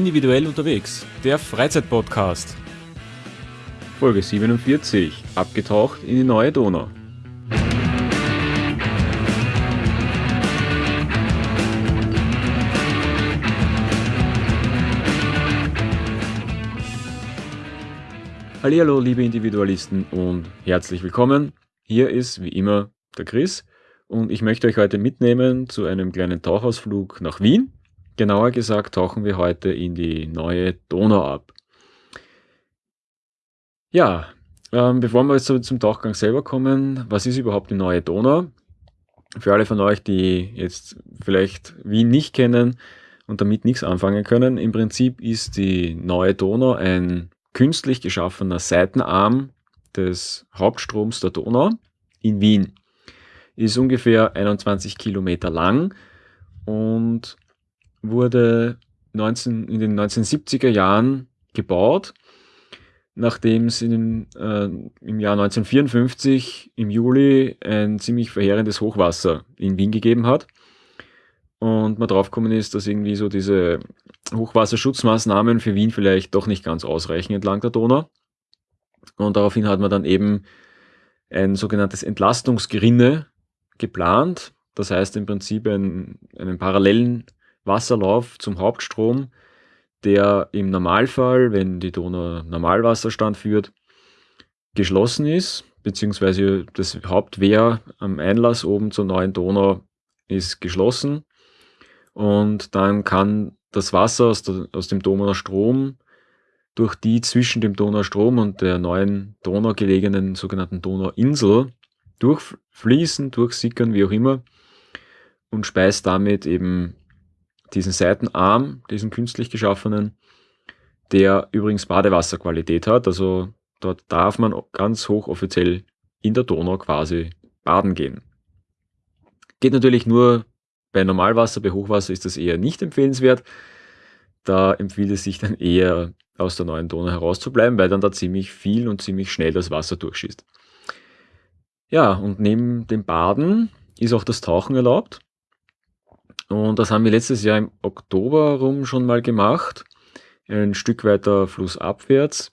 Individuell unterwegs, der Freizeitpodcast. Folge 47, abgetaucht in die neue Donau. Hallo, liebe Individualisten und herzlich willkommen. Hier ist wie immer der Chris und ich möchte euch heute mitnehmen zu einem kleinen Tauchausflug nach Wien. Genauer gesagt tauchen wir heute in die neue Donau ab. Ja, ähm, bevor wir jetzt zum Tauchgang selber kommen, was ist überhaupt die neue Donau? Für alle von euch, die jetzt vielleicht Wien nicht kennen und damit nichts anfangen können, im Prinzip ist die neue Donau ein künstlich geschaffener Seitenarm des Hauptstroms der Donau in Wien. Ist ungefähr 21 Kilometer lang und wurde 19, in den 1970er Jahren gebaut, nachdem es in, äh, im Jahr 1954 im Juli ein ziemlich verheerendes Hochwasser in Wien gegeben hat. Und man draufgekommen ist, dass irgendwie so diese Hochwasserschutzmaßnahmen für Wien vielleicht doch nicht ganz ausreichen entlang der Donau. Und daraufhin hat man dann eben ein sogenanntes Entlastungsgerinne geplant. Das heißt im Prinzip einen, einen parallelen Wasserlauf zum Hauptstrom, der im Normalfall, wenn die Donau Normalwasserstand führt, geschlossen ist, beziehungsweise das Hauptwehr am Einlass oben zur neuen Donau ist geschlossen. Und dann kann das Wasser aus, der, aus dem Donaustrom durch die zwischen dem Donaustrom und der neuen Donau gelegenen sogenannten Donauinsel durchfließen, durchsickern, wie auch immer, und speist damit eben diesen Seitenarm, diesen künstlich geschaffenen, der übrigens Badewasserqualität hat. Also dort darf man ganz hochoffiziell in der Donau quasi baden gehen. Geht natürlich nur bei Normalwasser, bei Hochwasser ist das eher nicht empfehlenswert. Da empfiehlt es sich dann eher aus der neuen Donau herauszubleiben, weil dann da ziemlich viel und ziemlich schnell das Wasser durchschießt. Ja, und neben dem Baden ist auch das Tauchen erlaubt. Und das haben wir letztes Jahr im Oktober rum schon mal gemacht. Ein Stück weiter flussabwärts.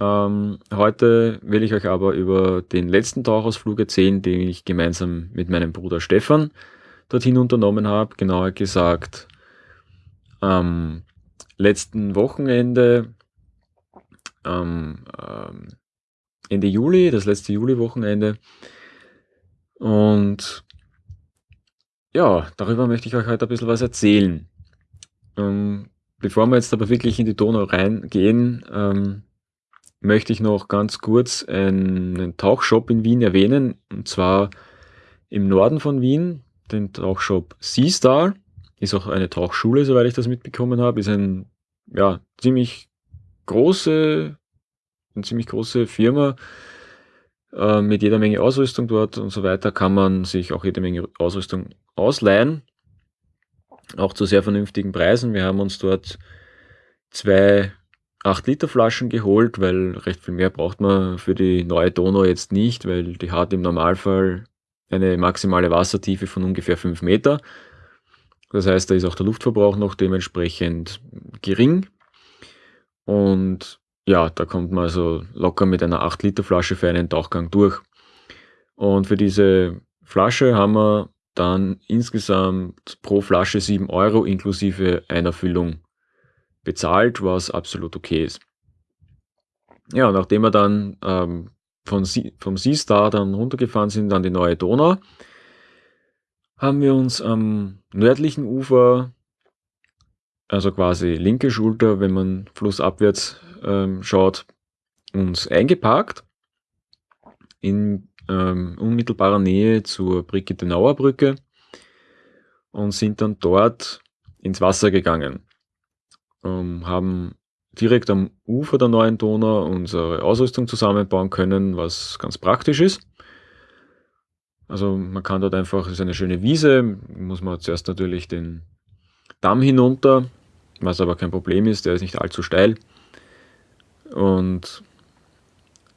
Ähm, heute will ich euch aber über den letzten Tauchausflug erzählen, den ich gemeinsam mit meinem Bruder Stefan dorthin unternommen habe. Genauer gesagt am letzten Wochenende, ähm, ähm, Ende Juli, das letzte Juli-Wochenende. Und ja, darüber möchte ich euch heute ein bisschen was erzählen. Ähm, bevor wir jetzt aber wirklich in die Donau reingehen, ähm, möchte ich noch ganz kurz einen Tauchshop in Wien erwähnen. Und zwar im Norden von Wien, den Tauchshop Seastar. Ist auch eine Tauchschule, soweit ich das mitbekommen habe. Ist ein ja, ziemlich große, eine ziemlich große Firma äh, mit jeder Menge Ausrüstung dort und so weiter. Kann man sich auch jede Menge Ausrüstung ausleihen. Auch zu sehr vernünftigen Preisen. Wir haben uns dort zwei 8 Liter Flaschen geholt, weil recht viel mehr braucht man für die neue Donau jetzt nicht, weil die hat im Normalfall eine maximale Wassertiefe von ungefähr 5 Meter. Das heißt, da ist auch der Luftverbrauch noch dementsprechend gering. Und ja, da kommt man also locker mit einer 8 Liter Flasche für einen Tauchgang durch. Und für diese Flasche haben wir dann insgesamt pro Flasche 7 Euro inklusive einer Füllung bezahlt, was absolut okay ist. Ja, nachdem wir dann ähm, von vom Seastar dann runtergefahren sind an die neue Donau, haben wir uns am nördlichen Ufer, also quasi linke Schulter, wenn man flussabwärts ähm, schaut, uns eingeparkt in ähm, unmittelbarer Nähe zur Brigittenauer Brücke und sind dann dort ins Wasser gegangen. Ähm, haben direkt am Ufer der neuen Donau unsere Ausrüstung zusammenbauen können, was ganz praktisch ist. Also man kann dort einfach, es ist eine schöne Wiese, muss man zuerst natürlich den Damm hinunter, was aber kein Problem ist, der ist nicht allzu steil. Und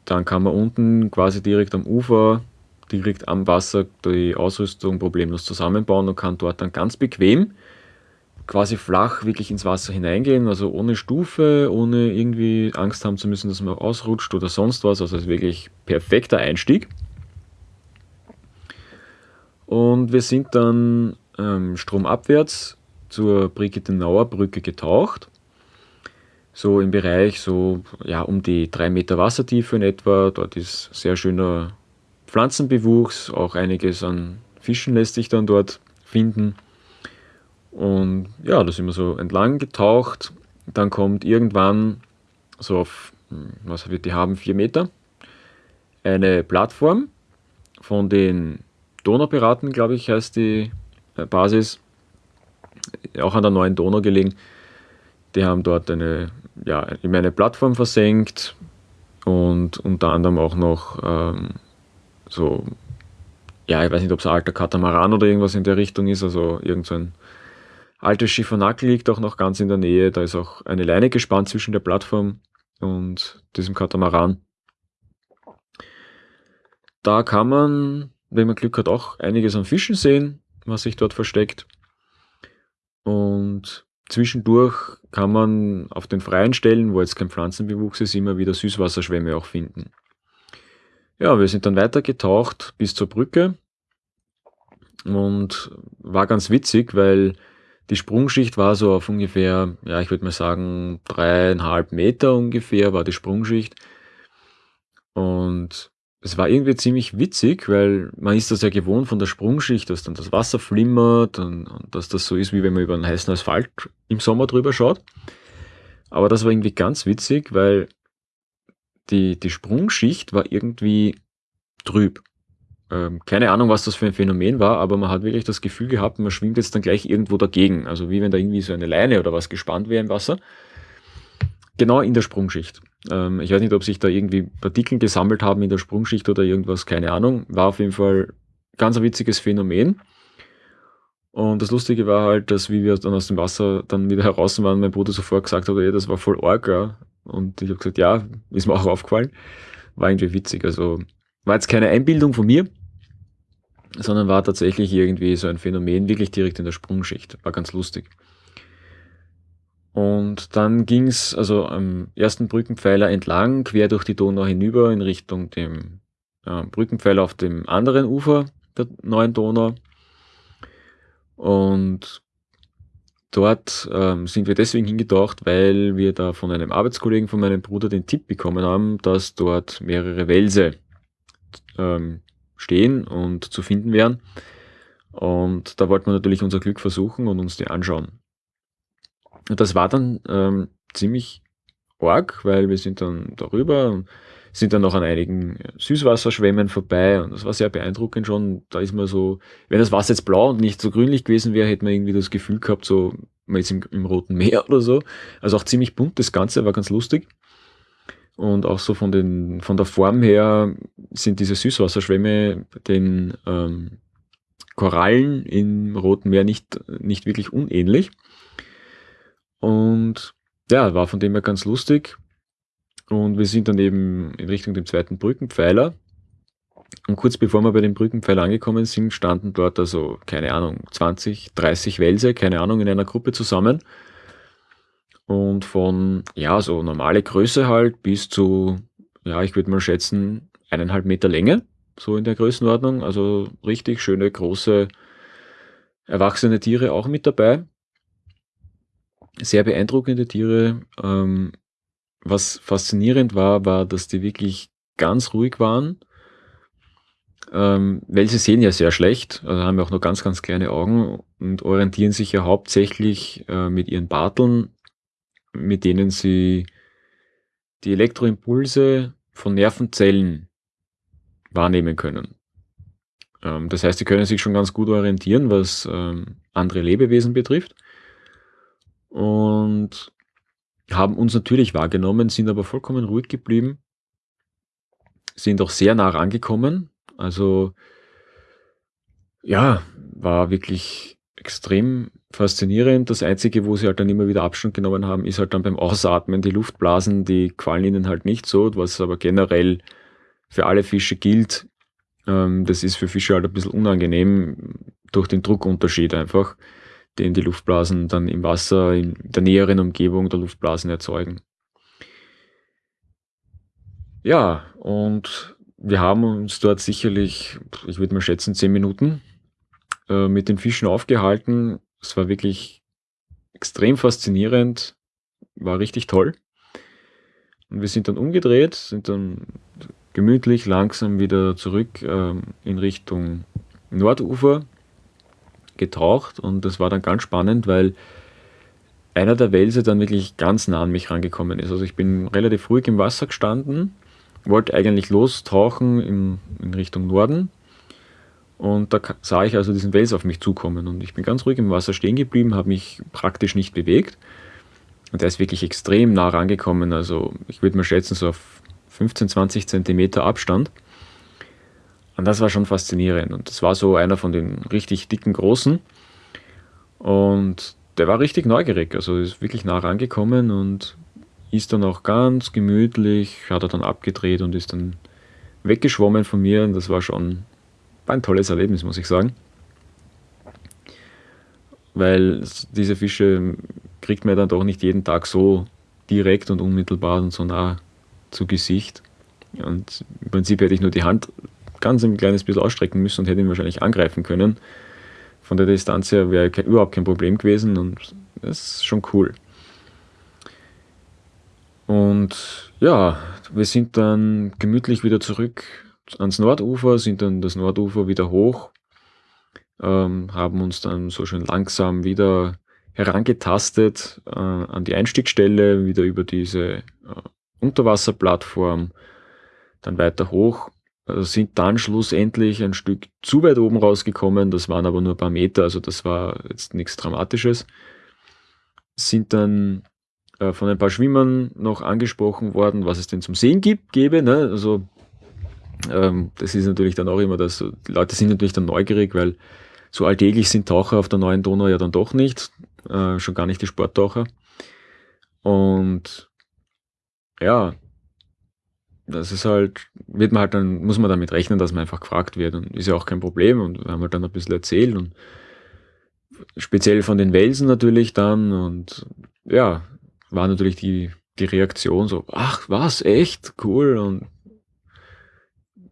dann kann man unten quasi direkt am Ufer, direkt am Wasser die Ausrüstung problemlos zusammenbauen und kann dort dann ganz bequem quasi flach wirklich ins Wasser hineingehen, also ohne Stufe, ohne irgendwie Angst haben zu müssen, dass man ausrutscht oder sonst was. Also es ist wirklich perfekter Einstieg. Und wir sind dann ähm, stromabwärts zur Brigittenauer Brücke getaucht. So im Bereich so ja, um die drei Meter Wassertiefe in etwa. Dort ist sehr schöner Pflanzenbewuchs, auch einiges an Fischen lässt sich dann dort finden. Und ja, da sind wir so entlang getaucht. Dann kommt irgendwann so auf, hm, was wird die haben, vier Meter, eine Plattform von den Donaupiraten, glaube ich, heißt die äh, Basis, auch an der neuen Donau gelegen. Die haben dort eine, ja, eine Plattform versenkt und unter anderem auch noch ähm, so, ja, ich weiß nicht, ob es ein alter Katamaran oder irgendwas in der Richtung ist, also irgend so ein altes Schiffernack liegt auch noch ganz in der Nähe. Da ist auch eine Leine gespannt zwischen der Plattform und diesem Katamaran. Da kann man, wenn man Glück hat, auch einiges an Fischen sehen, was sich dort versteckt. Und zwischendurch kann man auf den freien Stellen, wo jetzt kein Pflanzenbewuchs ist, immer wieder Süßwasserschwämme auch finden. Ja, wir sind dann weiter getaucht bis zur Brücke und war ganz witzig, weil die Sprungschicht war so auf ungefähr, ja, ich würde mal sagen, dreieinhalb Meter ungefähr war die Sprungschicht. Und es war irgendwie ziemlich witzig, weil man ist das ja gewohnt von der Sprungschicht, dass dann das Wasser flimmert und, und dass das so ist, wie wenn man über einen heißen Asphalt im Sommer drüber schaut. Aber das war irgendwie ganz witzig, weil die, die Sprungschicht war irgendwie trüb. Ähm, keine Ahnung, was das für ein Phänomen war, aber man hat wirklich das Gefühl gehabt, man schwimmt jetzt dann gleich irgendwo dagegen. Also wie wenn da irgendwie so eine Leine oder was gespannt wäre im Wasser. Genau in der Sprungschicht. Ähm, ich weiß nicht, ob sich da irgendwie Partikel gesammelt haben in der Sprungschicht oder irgendwas, keine Ahnung. War auf jeden Fall ganz ein witziges Phänomen. Und das Lustige war halt, dass wie wir dann aus dem Wasser dann wieder heraus waren, mein Bruder sofort gesagt hat, ey, das war voll arg. Ja. Und ich habe gesagt, ja, ist mir auch aufgefallen. War irgendwie witzig. Also war jetzt keine Einbildung von mir, sondern war tatsächlich irgendwie so ein Phänomen, wirklich direkt in der Sprungschicht. War ganz lustig. Und dann ging es also am ersten Brückenpfeiler entlang, quer durch die Donau hinüber in Richtung dem äh, Brückenpfeiler auf dem anderen Ufer der neuen Donau. Und dort ähm, sind wir deswegen hingetaucht, weil wir da von einem Arbeitskollegen von meinem Bruder den Tipp bekommen haben, dass dort mehrere Wälse ähm, stehen und zu finden wären. Und da wollten wir natürlich unser Glück versuchen und uns die anschauen. Und das war dann ähm, ziemlich arg, weil wir sind dann darüber und sind dann noch an einigen Süßwasserschwämmen vorbei und das war sehr beeindruckend schon. Da ist man so, wenn das Wasser jetzt blau und nicht so grünlich gewesen wäre, hätte man irgendwie das Gefühl gehabt, so man ist im, im Roten Meer oder so. Also auch ziemlich bunt das Ganze, war ganz lustig. Und auch so von, den, von der Form her sind diese Süßwasserschwämme den ähm, Korallen im Roten Meer nicht, nicht wirklich unähnlich. Und ja, war von dem her ganz lustig. Und wir sind dann eben in Richtung dem zweiten Brückenpfeiler. Und kurz bevor wir bei dem Brückenpfeiler angekommen sind, standen dort also, keine Ahnung, 20, 30 Wälse, keine Ahnung, in einer Gruppe zusammen. Und von, ja, so normale Größe halt bis zu, ja, ich würde mal schätzen, eineinhalb Meter Länge, so in der Größenordnung. Also richtig schöne, große, erwachsene Tiere auch mit dabei. Sehr beeindruckende Tiere. Ähm, was faszinierend war, war, dass die wirklich ganz ruhig waren. Ähm, weil sie sehen ja sehr schlecht, also haben ja auch nur ganz, ganz kleine Augen und orientieren sich ja hauptsächlich äh, mit ihren Barteln mit denen sie die Elektroimpulse von Nervenzellen wahrnehmen können. Ähm, das heißt, sie können sich schon ganz gut orientieren, was ähm, andere Lebewesen betrifft. Und haben uns natürlich wahrgenommen, sind aber vollkommen ruhig geblieben, sind auch sehr nah rangekommen. Also ja, war wirklich extrem faszinierend. Das Einzige, wo sie halt dann immer wieder Abstand genommen haben, ist halt dann beim Ausatmen. Die Luftblasen, die quallen ihnen halt nicht so, was aber generell für alle Fische gilt. Ähm, das ist für Fische halt ein bisschen unangenehm durch den Druckunterschied einfach, den die Luftblasen dann im Wasser in der näheren Umgebung der Luftblasen erzeugen. Ja, und wir haben uns dort sicherlich, ich würde mal schätzen, zehn Minuten äh, mit den Fischen aufgehalten. Es war wirklich extrem faszinierend, war richtig toll. Und wir sind dann umgedreht, sind dann gemütlich langsam wieder zurück ähm, in Richtung Nordufer getaucht und das war dann ganz spannend, weil einer der Welse dann wirklich ganz nah an mich rangekommen ist. Also ich bin relativ ruhig im Wasser gestanden, wollte eigentlich lostauchen in, in Richtung Norden und da sah ich also diesen Wels auf mich zukommen und ich bin ganz ruhig im Wasser stehen geblieben, habe mich praktisch nicht bewegt und er ist wirklich extrem nah rangekommen, also ich würde mal schätzen so auf 15, 20 Zentimeter Abstand. Und das war schon faszinierend. Und das war so einer von den richtig dicken Großen. Und der war richtig neugierig, also ist wirklich nah rangekommen und ist dann auch ganz gemütlich, hat er dann abgedreht und ist dann weggeschwommen von mir. Und das war schon ein tolles Erlebnis, muss ich sagen. Weil diese Fische kriegt man dann doch nicht jeden Tag so direkt und unmittelbar und so nah zu Gesicht. Und im Prinzip hätte ich nur die Hand ganz ein kleines bisschen ausstrecken müssen und hätte ihn wahrscheinlich angreifen können. Von der Distanz her wäre überhaupt kein Problem gewesen und das ist schon cool. Und ja, wir sind dann gemütlich wieder zurück ans Nordufer, sind dann das Nordufer wieder hoch, ähm, haben uns dann so schön langsam wieder herangetastet äh, an die Einstiegsstelle, wieder über diese äh, Unterwasserplattform, dann weiter hoch, sind dann schlussendlich ein Stück zu weit oben rausgekommen, das waren aber nur ein paar Meter, also das war jetzt nichts Dramatisches. Sind dann äh, von ein paar Schwimmern noch angesprochen worden, was es denn zum Sehen gibt, gäbe. Ne? Also ähm, das ist natürlich dann auch immer das, die Leute sind natürlich dann neugierig, weil so alltäglich sind Taucher auf der neuen Donau ja dann doch nicht, äh, schon gar nicht die Sporttaucher. Und ja, das ist halt, wird man halt dann, muss man damit rechnen, dass man einfach gefragt wird und ist ja auch kein Problem und wir haben halt dann ein bisschen erzählt und speziell von den Welsen natürlich dann und ja, war natürlich die, die Reaktion so, ach was, echt, cool und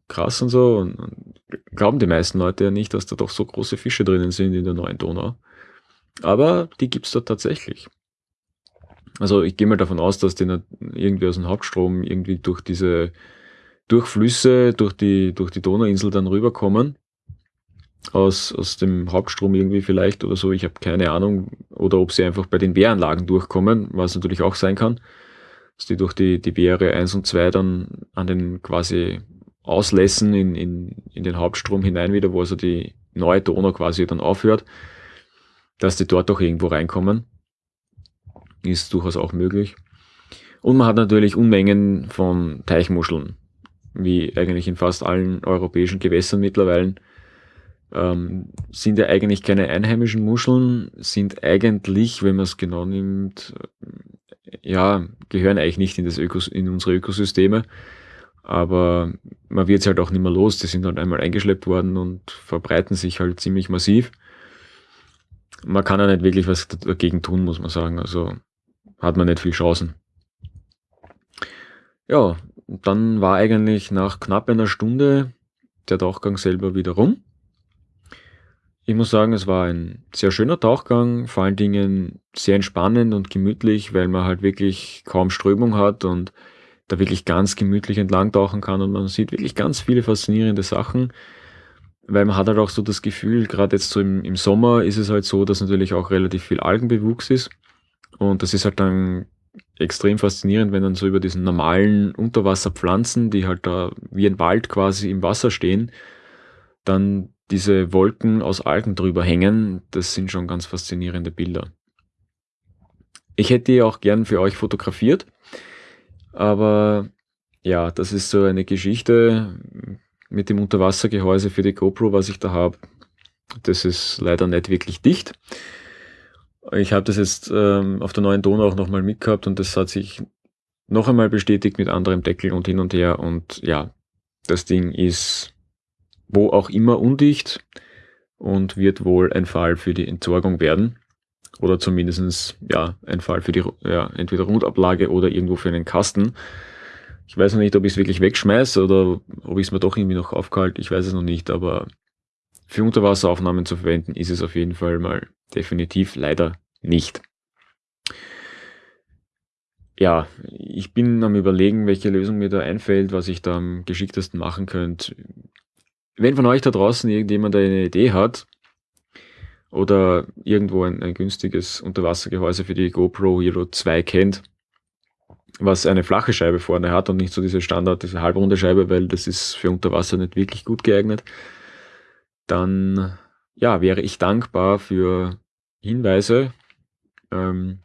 krass und so und, und glauben die meisten Leute ja nicht, dass da doch so große Fische drinnen sind in der neuen Donau. Aber die gibt's da tatsächlich. Also ich gehe mal davon aus, dass die irgendwie aus dem Hauptstrom irgendwie durch diese Durchflüsse, durch die, durch die Donauinsel dann rüberkommen. Aus, aus dem Hauptstrom irgendwie vielleicht oder so, ich habe keine Ahnung. Oder ob sie einfach bei den Wehranlagen durchkommen, was natürlich auch sein kann. Dass die durch die, die Wehre 1 und 2 dann an den quasi Auslässen in, in, in den Hauptstrom hinein wieder, wo also die neue Donau quasi dann aufhört, dass die dort auch irgendwo reinkommen ist durchaus auch möglich. Und man hat natürlich Unmengen von Teichmuscheln, wie eigentlich in fast allen europäischen Gewässern mittlerweile. Ähm, sind ja eigentlich keine einheimischen Muscheln, sind eigentlich, wenn man es genau nimmt, äh, ja, gehören eigentlich nicht in, das Ökos in unsere Ökosysteme. Aber man wird es halt auch nicht mehr los. Die sind halt einmal eingeschleppt worden und verbreiten sich halt ziemlich massiv. Man kann ja nicht wirklich was dagegen tun, muss man sagen. Also hat man nicht viel Chancen. Ja, dann war eigentlich nach knapp einer Stunde der Tauchgang selber wieder rum. Ich muss sagen, es war ein sehr schöner Tauchgang, vor allen Dingen sehr entspannend und gemütlich, weil man halt wirklich kaum Strömung hat und da wirklich ganz gemütlich entlang tauchen kann und man sieht wirklich ganz viele faszinierende Sachen, weil man hat halt auch so das Gefühl, gerade jetzt so im, im Sommer ist es halt so, dass natürlich auch relativ viel Algenbewuchs ist und das ist halt dann extrem faszinierend, wenn dann so über diesen normalen Unterwasserpflanzen, die halt da wie ein Wald quasi im Wasser stehen, dann diese Wolken aus Algen drüber hängen. Das sind schon ganz faszinierende Bilder. Ich hätte die auch gern für euch fotografiert, aber ja, das ist so eine Geschichte mit dem Unterwassergehäuse für die GoPro, was ich da habe. Das ist leider nicht wirklich dicht. Ich habe das jetzt ähm, auf der neuen Donau auch nochmal mitgehabt und das hat sich noch einmal bestätigt mit anderem Deckel und hin und her. Und ja, das Ding ist wo auch immer undicht und wird wohl ein Fall für die Entsorgung werden. Oder zumindest ja, ein Fall für die ja, entweder Rundablage oder irgendwo für einen Kasten. Ich weiß noch nicht, ob ich es wirklich wegschmeiße oder ob ich es mir doch irgendwie noch aufgehalten. Ich weiß es noch nicht, aber für Unterwasseraufnahmen zu verwenden ist es auf jeden Fall mal definitiv leider nicht. Ja, ich bin am überlegen, welche Lösung mir da einfällt, was ich da am geschicktesten machen könnte. Wenn von euch da draußen irgendjemand eine Idee hat, oder irgendwo ein, ein günstiges Unterwassergehäuse für die GoPro Hero 2 kennt, was eine flache Scheibe vorne hat und nicht so diese Standard, diese halbrunde Scheibe, weil das ist für Unterwasser nicht wirklich gut geeignet, dann ja, wäre ich dankbar für Hinweise. Ähm,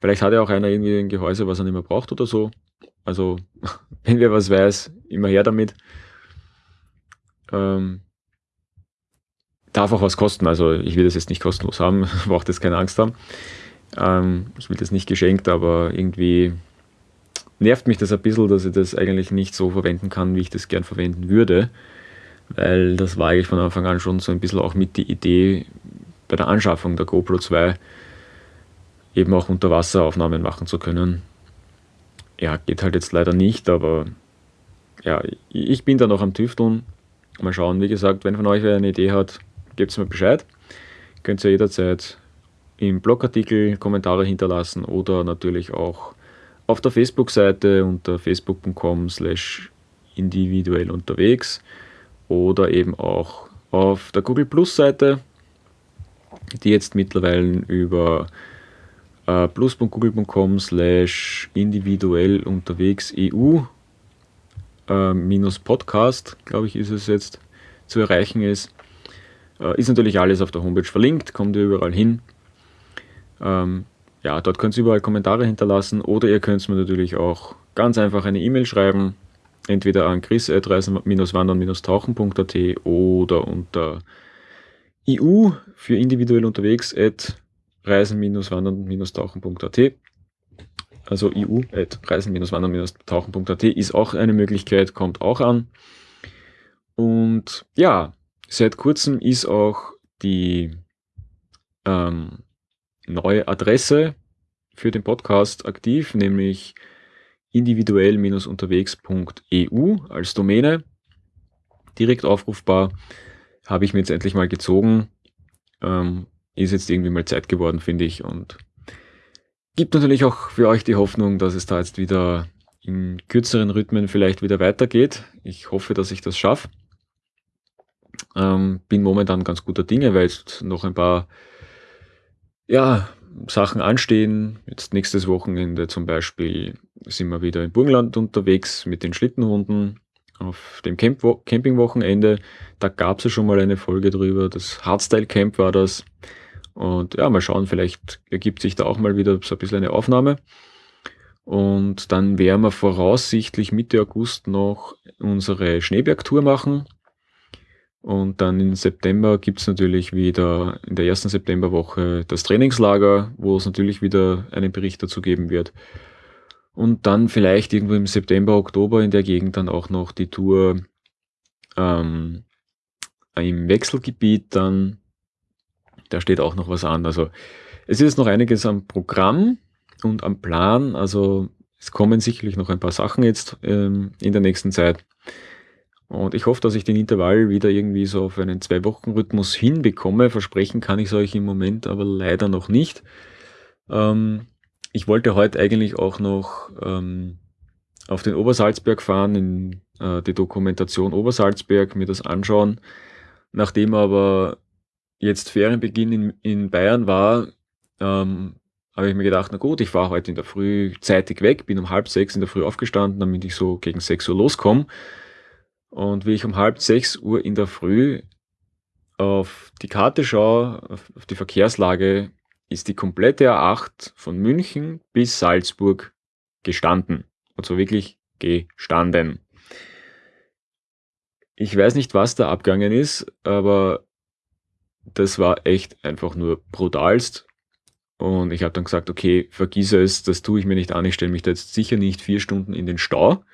vielleicht hat ja auch einer irgendwie ein Gehäuse, was er nicht mehr braucht oder so. Also, wenn wer was weiß, immer her damit. Ähm, darf auch was kosten. Also ich will das jetzt nicht kostenlos haben, braucht jetzt keine Angst haben. Ähm, ich will das nicht geschenkt, aber irgendwie nervt mich das ein bisschen, dass ich das eigentlich nicht so verwenden kann, wie ich das gern verwenden würde. Weil das war eigentlich von Anfang an schon so ein bisschen auch mit die Idee bei der Anschaffung der GoPro 2 eben auch Unterwasseraufnahmen machen zu können. Ja, geht halt jetzt leider nicht, aber ja, ich bin da noch am Tüfteln. Mal schauen, wie gesagt, wenn von euch wer eine Idee hat, gebt mir Bescheid. Könnt ihr jederzeit im Blogartikel Kommentare hinterlassen oder natürlich auch auf der Facebook-Seite unter facebook.com slash individuell unterwegs oder eben auch auf der Google Plus Seite, die jetzt mittlerweile über äh, plus.google.com slash individuell unterwegs EU äh, minus Podcast, glaube ich, ist es jetzt zu erreichen ist. Äh, ist natürlich alles auf der Homepage verlinkt, kommt ihr überall hin. Ähm, ja, dort könnt ihr überall Kommentare hinterlassen oder ihr könnt mir natürlich auch ganz einfach eine E-Mail schreiben, entweder an chris.reisen-wandern-tauchen.at oder unter EU für individuell unterwegs at reisen-wandern-tauchen.at. Also EU at reisen-wandern-tauchen.at ist auch eine Möglichkeit, kommt auch an. Und ja, Seit kurzem ist auch die ähm, neue Adresse für den Podcast aktiv, nämlich individuell-unterwegs.eu als Domäne. Direkt aufrufbar. Habe ich mir jetzt endlich mal gezogen. Ähm, ist jetzt irgendwie mal Zeit geworden, finde ich. Und gibt natürlich auch für euch die Hoffnung, dass es da jetzt wieder in kürzeren Rhythmen vielleicht wieder weitergeht. Ich hoffe, dass ich das schaffe. Ähm, bin momentan ganz guter Dinge, weil jetzt noch ein paar ja, Sachen anstehen. Jetzt nächstes Wochenende zum Beispiel sind wir wieder im Burgenland unterwegs mit den Schlittenhunden auf dem Camp Campingwochenende. Da gab es ja schon mal eine Folge drüber. Das Hardstyle Camp war das. Und ja, mal schauen, vielleicht ergibt sich da auch mal wieder so ein bisschen eine Aufnahme. Und dann werden wir voraussichtlich Mitte August noch unsere Schneebergtour machen. Und dann im September gibt es natürlich wieder in der ersten Septemberwoche das Trainingslager, wo es natürlich wieder einen Bericht dazu geben wird. Und dann vielleicht irgendwo im September, Oktober in der Gegend dann auch noch die Tour ähm, im Wechselgebiet dann. Da steht auch noch was an. Also es ist noch einiges am Programm und am Plan. Also es kommen sicherlich noch ein paar Sachen jetzt ähm, in der nächsten Zeit. Und ich hoffe, dass ich den Intervall wieder irgendwie so auf einen Zwei-Wochen-Rhythmus hinbekomme. Versprechen kann ich es euch im Moment aber leider noch nicht. Ähm, ich wollte heute eigentlich auch noch ähm, auf den Obersalzberg fahren, in äh, die Dokumentation Obersalzberg, mir das anschauen. Nachdem aber jetzt Ferienbeginn in, in Bayern war, ähm, habe ich mir gedacht, na gut, ich fahre heute in der Früh zeitig weg, bin um halb sechs in der Früh aufgestanden, damit ich so gegen sechs Uhr loskomme. Und wie ich um halb sechs Uhr in der Früh auf die Karte schaue, auf die Verkehrslage, ist die komplette A8 von München bis Salzburg gestanden. Und so wirklich gestanden. Ich weiß nicht, was da abgegangen ist, aber das war echt einfach nur brutalst. Und ich habe dann gesagt, okay, vergiss es, das tue ich mir nicht an, ich stelle mich da jetzt sicher nicht vier Stunden in den Stau.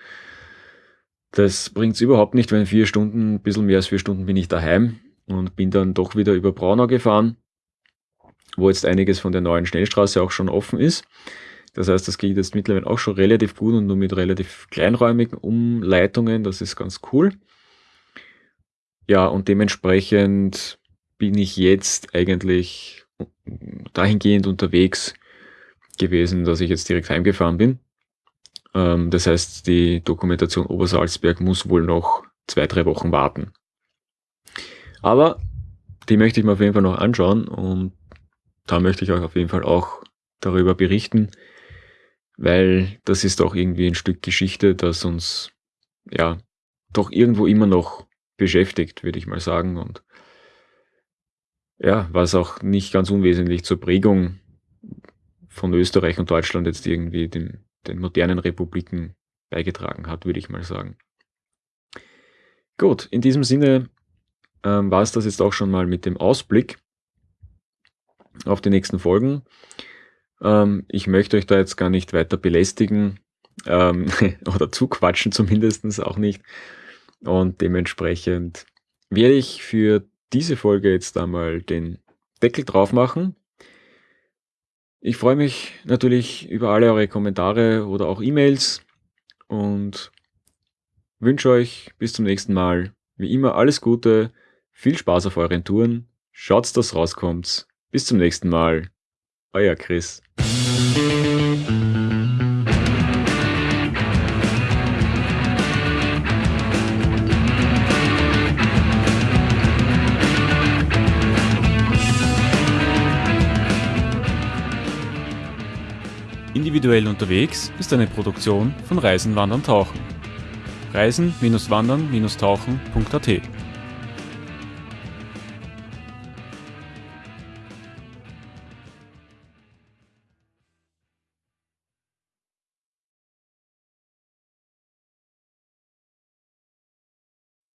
Das bringt es überhaupt nicht, wenn vier Stunden, ein bisschen mehr als vier Stunden bin ich daheim und bin dann doch wieder über Braunau gefahren. Wo jetzt einiges von der neuen Schnellstraße auch schon offen ist. Das heißt, das geht jetzt mittlerweile auch schon relativ gut und nur mit relativ kleinräumigen Umleitungen. Das ist ganz cool. Ja, und dementsprechend bin ich jetzt eigentlich dahingehend unterwegs gewesen, dass ich jetzt direkt heimgefahren bin. Ähm, das heißt, die Dokumentation Obersalzberg muss wohl noch zwei, drei Wochen warten. Aber die möchte ich mir auf jeden Fall noch anschauen und da möchte ich euch auf jeden Fall auch darüber berichten, weil das ist auch irgendwie ein Stück Geschichte, das uns ja doch irgendwo immer noch beschäftigt, würde ich mal sagen. Und ja, was auch nicht ganz unwesentlich zur Prägung von Österreich und Deutschland jetzt irgendwie den, den modernen Republiken beigetragen hat, würde ich mal sagen. Gut, in diesem Sinne ähm, war es das jetzt auch schon mal mit dem Ausblick auf die nächsten Folgen. Ähm, ich möchte euch da jetzt gar nicht weiter belästigen ähm, oder zuquatschen zumindest auch nicht. Und dementsprechend werde ich für diese Folge jetzt einmal den Deckel drauf machen. Ich freue mich natürlich über alle eure Kommentare oder auch E-Mails und wünsche euch bis zum nächsten Mal wie immer alles Gute, viel Spaß auf euren Touren, schaut, dass rauskommt. Bis zum nächsten Mal. Euer Chris. Individuell unterwegs ist eine Produktion von Reisen, Wandern, Tauchen. Reisen-Wandern-Tauchen.at